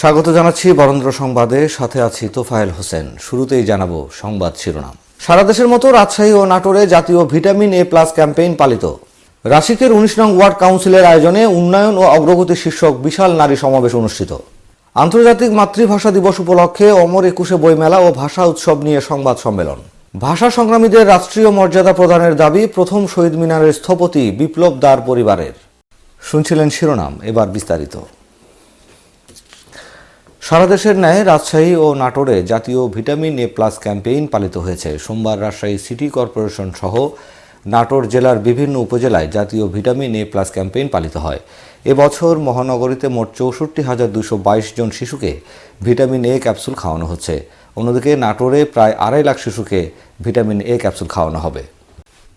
স্বাগত জানাচ্ছি বরেন্দ্র সংবাদে। সাথে আছি তোফায়েল হোসেন। শুরুতেই জানাব সংবাদ শিরোনাম। সারা দেশের মতো রাজশাহী ও নাটোরে জাতীয় ভিটামিন এ প্লাস ক্যাম্পেইন পালিত। রাশিকের উনিশ নং ওয়ার্ড কাউন্সিলের আয়োজনে উন্নয়ন ও অগ্রগতি শীর্ষক বিশাল নারী সমাবেশ অনুষ্ঠিত। আন্তর্জাতিক মাতৃভাষা দিবস উপলক্ষে অমর একুশে বইমেলা ও ভাষা উৎসব নিয়ে সংবাদ সম্মেলন। ভাষা সংগ্রামীদের রাষ্ট্রীয় মর্যাদা প্রদানের দাবি প্রথম শহীদ মিনারের স্থপতি বিপ্লব দার পরিবারের। শুনছিলেন শিরোনাম, এবার বিস্তারিত। সারা দেশের ন্যায় রাজশাহী ও নাটোরে জাতীয় ভিটামিন এ প্লাস ক্যাম্পেইন পালিত হয়েছে। সোমবার রাজশাহী সিটি কর্পোরেশন সহ নাটোর জেলার বিভিন্ন উপজেলায় জাতীয় ভিটামিন এ প্লাস ক্যাম্পেইন পালিত হয়। এবছর মহানগরীতে মোট চৌষট্টি হাজার দুশো বাইশ জন শিশুকে ভিটামিন এ ক্যাপসুল খাওয়ানো হচ্ছে। অন্যদিকে নাটোরে প্রায় আড়াই লাখ শিশুকে ভিটামিন এ ক্যাপসুল খাওয়ানো হবে।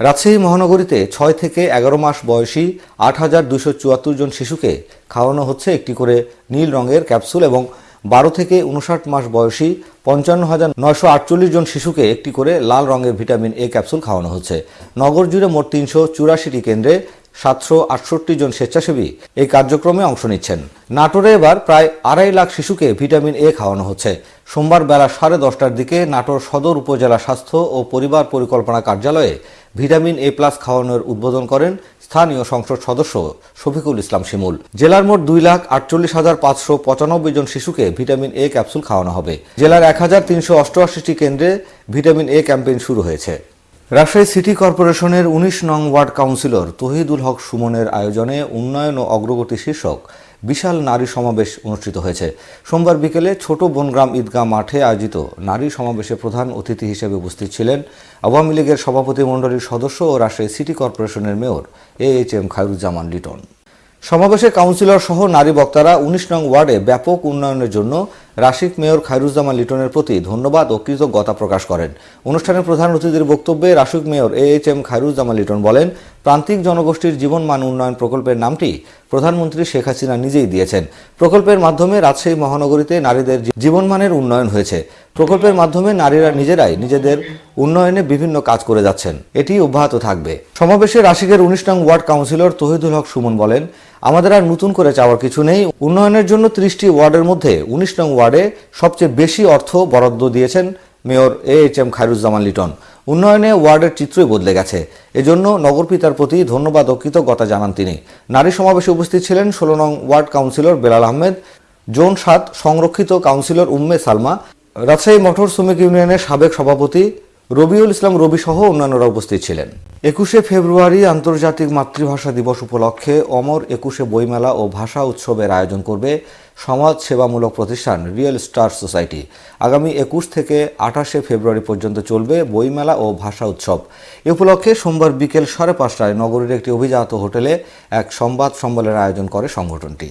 রাজশাহী মহানগরীতে ছয় থেকে এগারো মাস বয়সী আট হাজার দুশো চুয়াত্তর জন শিশুকে খাওয়ানো হচ্ছে একটি করে নীল রঙের ক্যাপসুল এবং বারো থেকে উনষাট মাস বয়সী পঞ্চান্ন হাজার নয়শো আটচল্লিশ জন শিশুকে একটি করে লাল রঙের ভিটামিন এ ক্যাপসুল খাওয়ানো হচ্ছে। নগর জুড়ে মোট তিনশো চুরাশিটি কেন্দ্রে সাতশো আটষট্টি জন স্বেচ্ছাসেবী এই কার্যক্রমে অংশ নিচ্ছেন। নাটোরে এবার প্রায় আড়াই লাখ শিশুকে ভিটামিন এ খাওয়ানো হচ্ছে। সোমবার বেলা সাড়ে দশটার দিকে নাটোর সদর উপজেলা স্বাস্থ্য ও পরিবার পরিকল্পনা কার্যালয়ে ভিটামিন এ প্লাস খাওয়ানোর উদ্বোধন করেন স্থানীয় সংসদ সদস্য শফিকুল ইসলাম শিমুল। জেলার মোট দুই লাখ আটচল্লিশ হাজার পাঁচশো পঁচানব্বই জন শিশুকে ভিটামিন এ ক্যাপসুল খাওয়ানো হবে। জেলার এক হাজার তিনশো অষ্টআশিটি কেন্দ্রে ভিটামিন এ ক্যাম্পেইন শুরু হয়েছে। রাজশাহী সিটি কর্পোরেশনের উনিশ নং ওয়ার্ড কাউন্সিলর তহিদুল হক সুমনের আয়োজনে উন্নয়ন ও অগ্রগতি শীর্ষক বিশাল নারী সমাবেশ অনুষ্ঠিত হয়েছে। সোমবার বিকেলে ছোট বনগ্রাম ঈদগাহ মাঠে আয়োজিত নারী সমাবেশে প্রধান অতিথি হিসেবে উপস্থিত ছিলেন আওয়ামী লীগের সভাপতি মণ্ডলীর সদস্য ও রাজশাহী সিটি কর্পোরেশনের mayor A H M Khairuzzaman Liton. সমাবেশে কাউন্সিলর সহ নারী বক্তারা উনিশ নং ওয়ার্ডে ব্যাপক উন্নয়নের জন্য রাশিক মেয়র খায়রুজ্জামান লিটনের প্রতি ধন্যবাদ ও কৃতজ্ঞতা প্রকাশ করেন। অনুষ্ঠানের প্রধান অতিথির বক্তব্যে Rasik mayor A H M Khairuzzaman Liton বলেন, প্রান্তিক জনগোষ্ঠীর জীবনমান উন্নয়ন প্রকল্পের নামটি প্রধানমন্ত্রী শেখ হাসিনা নিজেই দিয়েছেন। প্রকল্পের মাধ্যমে রাজশাহী মহানগরীতে নারীদের জীবনমানের উন্নয়ন হয়েছে। প্রকল্পের মাধ্যমে নারীরা নিজেরাই নিজেদের উন্নয়নে বিভিন্ন কাজ করে যাচ্ছেন। এটি অব্যাহত থাকবে। সমাবেশে রাশিকের উনিশ নং ওয়ার্ড কাউন্সিলর তহিদুল হক সুমন বলেন আমাদের আর নতুন করে চাওয়ার কিছু নেই। উন্নয়নের জন্য ত্রিশটি ওয়ার্ডের মধ্যে উনিশ নং ওয়ার্ডে সবচেয়ে বেশি অর্থ বরাদ্দ দিয়েছেন mayor A H M Khairuzzaman Liton. উন্নয়নে ওয়ার্ডের চিত্রই বদলে গেছে। এজন্য নগরপিতার প্রতি ধন্যবাদ ও কৃতজ্ঞতা জানান তিনি। নারী সমাবেশে উপস্থিত ছিলেন ষোলো নং ward councillor Belal Ahmed, zone সাত সংরক্ষিত কাউন্সিলর উম্মে সালমা, রাজশাহী মোটর শ্রমিক ইউনিয়নের সাবেক সভাপতি রবিউল ইসলাম, রবি সহ অন্যান্যরা উপস্থিত ছিলেন। একুশে ফেব্রুয়ারি আন্তর্জাতিক মাতৃভাষা দিবস উপলক্ষে অমর একুশে বইমেলা ও ভাষা উৎসবের আয়োজন করবে সমাজ সেবামূলক প্রতিষ্ঠান রিয়েল স্টার সোসাইটি। আগামী একুশ থেকে আঠাশে ফেব্রুয়ারি পর্যন্ত চলবে বইমেলা ও ভাষা উৎসব। এ উপলক্ষে সোমবার বিকেল সাড়ে পাঁচটায় নগরীর একটি অভিজাত হোটেলে এক সংবাদ সম্মেলনের আয়োজন করে সংগঠনটি।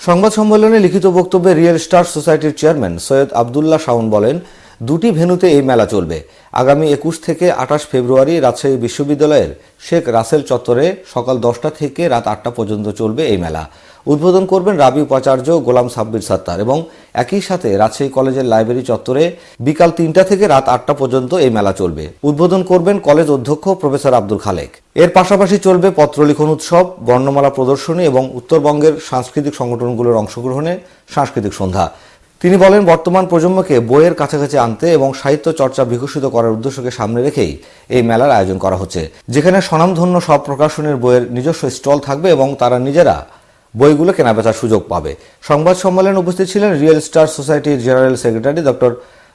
সংবাদ সম্মেলনে লিখিত বক্তব্যে রিয়েল স্টার সোসাইটির চেয়ারম্যান সৈয়দ আবদুল্লাহ শাউন বলেন দুটি ভেন্যুতে এই মেলা চলবে। আগামী একুশ থেকে আঠাশ ফেব্রুয়ারি রাজশাহী বিশ্ববিদ্যালয়ের শেখ রাসেল চত্বরে সকাল দশটা থেকে রাত আটটা পর্যন্ত চলবে এই মেলা। উদ্বোধন করবেন রাবি উপাচার্য গোলাম সাব্বির সাত্তার এবং একই সাথে রাজশাহী কলেজের লাইব্রেরি চত্বরে বিকাল তিনটা থেকে রাত আটটা পর্যন্ত এই মেলা চলবে। উদ্বোধন করবেন কলেজ অধ্যক্ষ প্রফেসর আব্দুল খালেক। এর পাশাপাশি চলবে পত্রলিখন উৎসব, বর্ণমালা প্রদর্শনী এবং উত্তরবঙ্গের সাংস্কৃতিক সংগঠনগুলোর অংশগ্রহণে সাংস্কৃতিক সন্ধ্যা। তিনি বলেন, বর্তমান প্রজন্মকে বইয়ের কাছাকাছি আনতে এবং সাহিত্য চর্চা বিকশিত করার উদ্দেশ্যকে সামনে রেখেই এই মেলার আয়োজন করা হচ্ছে। যেখানে স্বনামধন্য সব প্রকাশনের বইয়ের নিজস্ব স্টল থাকবে এবং তারা নিজেরা বইগুলো কেনাবেচার সুযোগ পাবে। সংবাদ সম্মেলনে উপস্থিত ছিলেন রিয়েল স্টার সোসাইটির general secretary doctor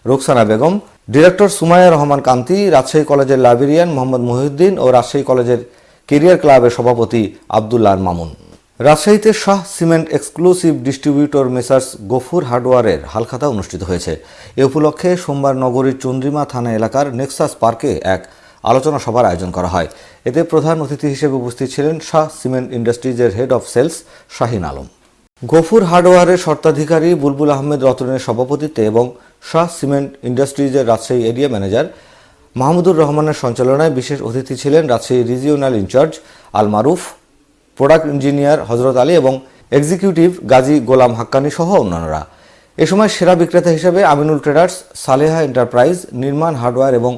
Roksana Begum, director Sumaya Rahman Kanti, Rajshahi কলেজের লাইব্রেরিয়ান মোহাম্মদ মহিউদ্দিন ও রাজশাহী কলেজের কেরিয়ার ক্লাবের সভাপতি আবদুল্লাহ মামুন। রাজশাহীতে Shah cement exclusive distributor messrs Gafur হার্ডওয়ারের Halkhata অনুষ্ঠিত হয়েছে। এ উপলক্ষে সোমবার নগরীর চন্দ্রিমা থানা এলাকার নেক্সাস পার্কে এক আলোচনা সভার আয়োজন করা হয়। এতে প্রধান অতিথি হিসেবে উপস্থিত ছিলেন Shah cement ইন্ডাস্ট্রিজের head of sales Shahin Alam. Gafur হার্ডওয়ারের স্বত্বাধিকারী বুলবুল আহমেদ রতনের সভাপতিত্বে এবং শাহ সিমেন্ট ইন্ডাস্ট্রিজের রাজশাহী এরিয়া ম্যানেজার মাহমুদুর রহমানের সঞ্চালনায় বিশেষ অতিথি ছিলেন Rajshahi regional in-charge Al Maruf product engineer Hazrat Ali এবং এক্সিকিউটিভ গাজী গোলাম হাক্কানি সহ অন্যান্যরা। এ সময় সেরা বিক্রেতা হিসেবে Aminul traders, Saleha enterprise, Nirman hardware এবং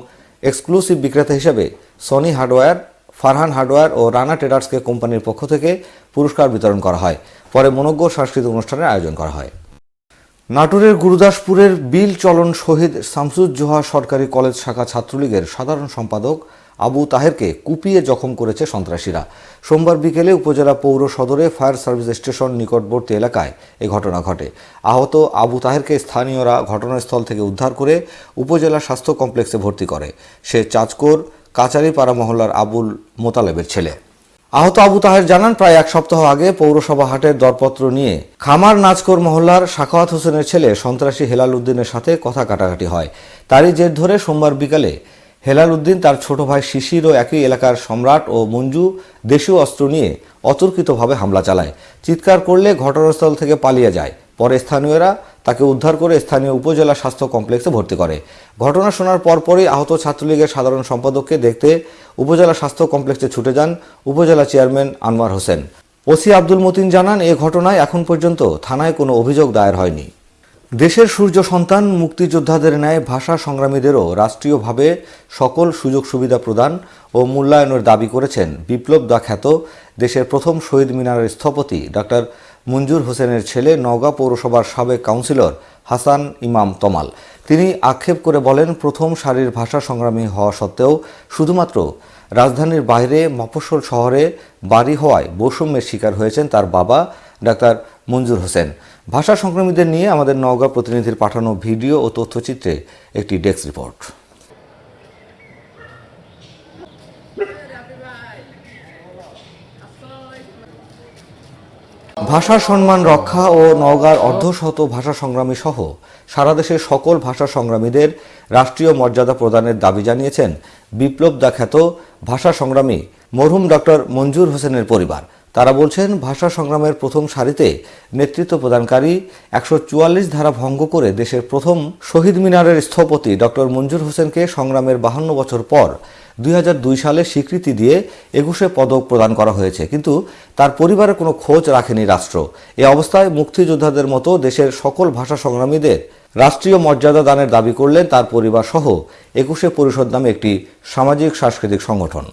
এক্সক্লুসিভ বিক্রেতা হিসেবে সনি হার্ডওয়্যার, ফারহান হার্ডওয়্যার ও রানা ট্রেডার্সকে কোম্পানির পক্ষ থেকে পুরস্কার বিতরণ করা হয়। পরে মনজ্ঞ সাংস্কৃতিক অনুষ্ঠানের আয়োজন করা হয়। নাটোরের গুরুদাসপুরের বিল চলন শহীদ শামসুজ্জোহা সরকারি কলেজ শাখা ছাত্রলীগের সাধারণ সম্পাদক আবু তাহেরকে কুপিয়ে জখম করেছে সন্ত্রাসীরা। সোমবার বিকেলে উপজেলা পৌর সদরে ফায়ার সার্ভিস স্টেশন নিকটবর্তী এলাকায় এ ঘটনা ঘটে। আহত আবু তাহেরকে স্থানীয়রা ঘটনাস্থল থেকে উদ্ধার করে উপজেলা স্বাস্থ্য কমপ্লেক্সে ভর্তি করে। সে চাঁচকোর কাচারিপাড়া মহল্লার আবুল মোতালেবের ছেলে। আহত আবু তাহের জানান, প্রায় এক সপ্তাহ আগে পৌরসভা হাটের দরপত্র নিয়ে খামার নাচকোর মহল্লার সাখাওয়াত হোসেনের ছেলে সন্ত্রাসী হেলাল উদ্দিনের সাথে কথা কাটাকাটি হয়। তারই জের ধরে সোমবার বিকালে হেলাল উদ্দিন তার ছোট ভাই শিশির ও একই এলাকার সম্রাট ও মঞ্জু দেশীয় অস্ত্র নিয়ে অতর্কিতভাবে হামলা চালায়। চিৎকার করলে ঘটনাস্থল থেকে পালিয়ে যায়। পরে স্থানীয়রা তাকে উদ্ধার করে স্থানীয় উপজেলা স্বাস্থ্য কমপ্লেক্সে ভর্তি করে। ঘটনা শোনার পরপরই আহত ছাত্রলীগের সাধারণ সম্পাদককে দেখতে উপজেলা স্বাস্থ্য কমপ্লেক্সে ছুটে যান উপজেলা চেয়ারম্যান আনোয়ার হোসেন। ওসি আব্দুল মতিন জানান, এ ঘটনায় এখন পর্যন্ত থানায় কোনো অভিযোগ দায়ের হয়নি। দেশের সূর্য সন্তান মুক্তিযোদ্ধাদের ন্যায় ভাষা সংগ্রামীদেরও রাষ্ট্রীয়ভাবে সকল সুযোগ সুবিধা প্রদান ও মূল্যায়নের দাবি করেছেন বিপ্লব দা খ্যাত দেশের প্রথম শহীদ মিনারের স্থপতি ডক্টর মঞ্জুর হোসেনের ছেলে নওগাঁ পৌরসভার সাবেক কাউন্সিলর হাসান ইমাম তমাল। তিনি আক্ষেপ করে বলেন, প্রথম সারির ভাষা সংগ্রামী হওয়া সত্ত্বেও শুধুমাত্র রাজধানীর বাইরে মফস্বল শহরে বাড়ি হওয়ায় বৈষম্যের শিকার হয়েছেন তার বাবা ডাক্তার মঞ্জুর হোসেন। ভাষা সংক্রমীদের নিয়ে আমাদের নওগাঁ প্রতিনিধির পাঠানো ভিডিও ও তথ্যচিত্রে একটি ডেস্ক রিপোর্ট। ভাষার সম্মান রক্ষা ও নওগাঁর অর্ধশত ভাষা সংগ্রামী সহ সারা দেশের সকল ভাষা সংগ্রামীদের রাষ্ট্রীয় মর্যাদা প্রদানের দাবি জানিয়েছেন বিপ্লব দাখ্যাত ভাষা সংগ্রামী মরহুম ডক্টর মঞ্জুর হোসেনের পরিবার। তারা বলছেন, ভাষা সংগ্রামের প্রথম সারিতে নেতৃত্ব প্রদানকারী একশো চুয়াল্লিশ ধারা ভঙ্গ করে দেশের প্রথম শহীদ মিনারের স্থপতি ডক্টর মঞ্জুর হোসেনকে সংগ্রামের বাহান্ন বছর পর দুই হাজার দুই সালে স্বীকৃতি দিয়ে একুশে পদক প্রদান করা হয়েছে। কিন্তু তার পরিবারের কোনো খোঁজ রাখেনি রাষ্ট্র। এ অবস্থায় মুক্তিযোদ্ধাদের মতো দেশের সকল ভাষা সংগ্রামীদের রাষ্ট্রীয় মর্যাদা দানের দাবি করলেন তার পরিবার সহ একুশে পরিষদ নামে একটি সামাজিক সাংস্কৃতিক সংগঠন।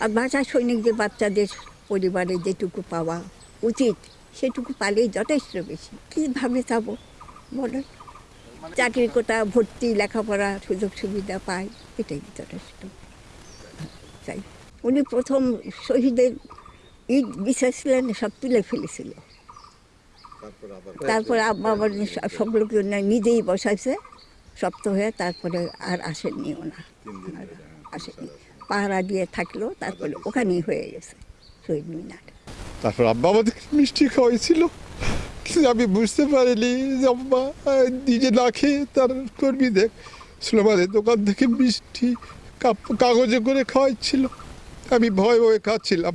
আর ভাষা সৈনিকদের বাচ্চাদের পরিবারে যেটুকু পাওয়া উচিত সেটুকু পালেই যথেষ্ট বেশি। কীভাবে যাব বলো? চাকরি কোটা ভর্তি লেখাপড়া সুযোগ সুবিধা পায় এটাই যথেষ্ট। চাই উনি প্রথম শহীদের ঈদ বিশ্বাস ছিলেন সব তুলে ফেলেছিল। তারপরে আব্বা আবার সব- লোক নিজেই বসাইছে শক্ত হয়ে তারপরে আর আসেননি ওনা আর আসেনি পাহারা দিয়ে থাকল, তারপরে ওখানেই হয়ে গেছে শহীদ মিনার। তারপর আব্বা আমাদের মিষ্টি খাওয়াইছিল। কিন্তু আমি বুঝতে পারিনি যে আব্বা নিজে না খেয়ে তার কর্মীদের স্লোমানের দোকান থেকে মিষ্টি কাগজে করে খাওয়াইছিল। আমি ভয় ভয়ে খাচ্ছিলাম।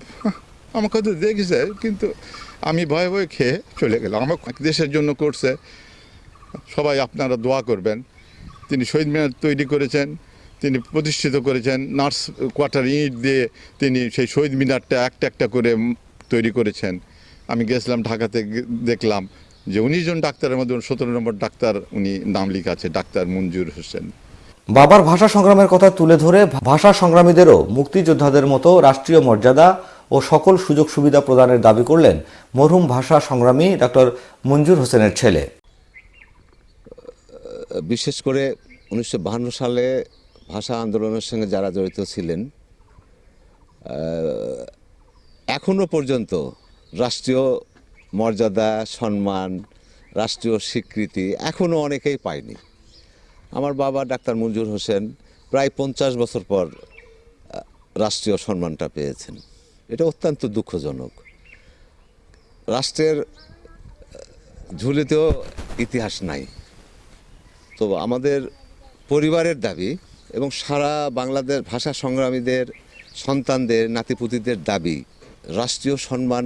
আমাকে তো দেখেছে, কিন্তু আমি ভয়ে ভয়ে খেয়ে চলে গেলাম। আমার দেশের জন্য করছে। সবাই আপনারা দোয়া করবেন। তিনি শহীদ মিনার তৈরি করেছেন। তিনি প্রতিষ্ঠিত করেছেন নার্স কোয়ার্টার ইট দিয়ে তিনি সেই শহীদ মিনারটা একটা একটা করে তৈরি করেছেন। আমি গেছিলাম ঢাকাতে দেখলাম যে উনিশ জন ডাক্তারের মধ্যে সতেরো নম্বর ডাক্তার উনি নাম লিখা আছে ডাক্তার মঞ্জুর হোসেন। বাবার ভাষা সংগ্রামের কথা তুলে ধরে ভাষা সংগ্রামীদেরও মুক্তিযোদ্ধাদের মতো রাষ্ট্রীয় মর্যাদা ও সকল সুযোগ সুবিধা প্রদানের দাবি করলেন মরহুম ভাষা সংগ্রামী ডক্টর মঞ্জুর হোসেনের ছেলে। বিশেষ করে উনিশশো বাহান্ন সালে ভাষা আন্দোলনের সঙ্গে যারা জড়িত ছিলেন আহ, এখনও পর্যন্ত রাষ্ট্রীয় মর্যাদা সম্মান রাষ্ট্রীয় স্বীকৃতি এখনও অনেকেই পায়নি। আমার বাবা ডাক্তার মঞ্জুর হোসেন প্রায় পঞ্চাশ বছর পর রাষ্ট্রীয় সম্মানটা পেয়েছেন। এটা অত্যন্ত দুঃখজনক। রাষ্ট্রের ঝুলিতেও ইতিহাস নাই। তো আমাদের পরিবারের দাবি এবং সারা বাংলাদেশ ভাষা সংগ্রামীদের, সন্তানদের, নাতিপুতিদের দাবি, রাষ্ট্রীয় সম্মান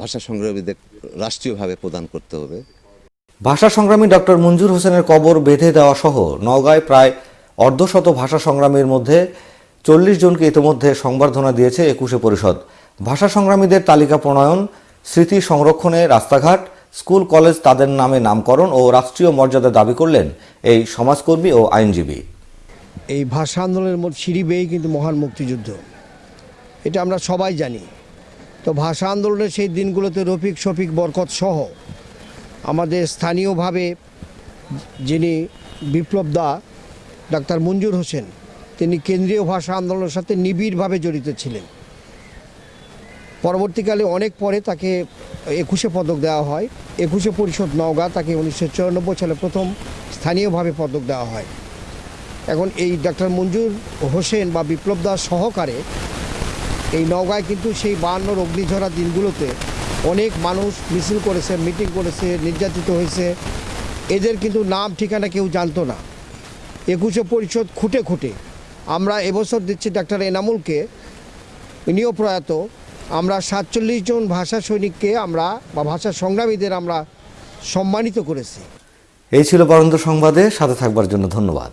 ভাষা সংগ্রামীদের রাষ্ট্রীয়ভাবে প্রদান করতে হবে। ভাষা সংগ্রামী ডক্টর মঞ্জুর হোসেনের কবর বেঁধে দেওয়া সহ নওগাঁয় প্রায় অর্ধশত ভাষা সংগ্রামীর মধ্যে চল্লিশ জনকে ইতিমধ্যে সংবর্ধনা দিয়েছে একুশে পরিষদ। ভাষা সংগ্রামীদের তালিকা প্রণয়ন, স্মৃতি সংরক্ষণে রাস্তাঘাট, স্কুল, কলেজ তাদের নামে নামকরণ ও রাষ্ট্রীয় মর্যাদা দাবি করলেন এই সমাজকর্মী ও আইনজীবী। এই ভাষা আন্দোলনের সিঁড়ি বেয়েই কিন্তু মহান মুক্তিযুদ্ধ। এটা আমরা সবাই জানি। তো তো ভাষা আন্দোলনের সেই দিনগুলোতে রফিক, শফিক, বরকত সহ আমাদের স্থানীয়ভাবে যিনি বিপ্লব দা, ডাক্তার মঞ্জুর হোসেন, তিনি কেন্দ্রীয় ভাষা আন্দোলনের সাথে নিবিড়ভাবে জড়িত ছিলেন। পরবর্তীকালে অনেক পরে তাকে একুশে পদক দেওয়া হয়। একুশে পরিষদ নওগাঁ তাকে উনিশশো চুরানব্বই সালে প্রথম স্থানীয়ভাবে পদক দেওয়া হয়। এখন এই ডাক্তার মঞ্জুর হোসেন বা বিপ্লব দাস সহকারে এই নওগাঁয় কিন্তু সেই বায়ান্নর অগ্নিঝরা দিনগুলোতে অনেক মানুষ মিছিল করেছে, মিটিং করেছে, নির্যাতিত হয়েছে। এদের কিন্তু নাম, ঠিকানা কেউ জানতো না। একুশে পরিষদ খুঁটে খুঁটে। আমরা এবছর দিচ্ছি ডাক্তার এনামুলকে। ইনিও প্রয়াত। আমরা সাতচল্লিশ জন ভাষা সৈনিককে আমরা বা ভাষা সংগ্রামীদের আমরা সম্মানিত করেছি। এই ছিল বরন্দ সংবাদে। সাথে থাকবার জন্য ধন্যবাদ।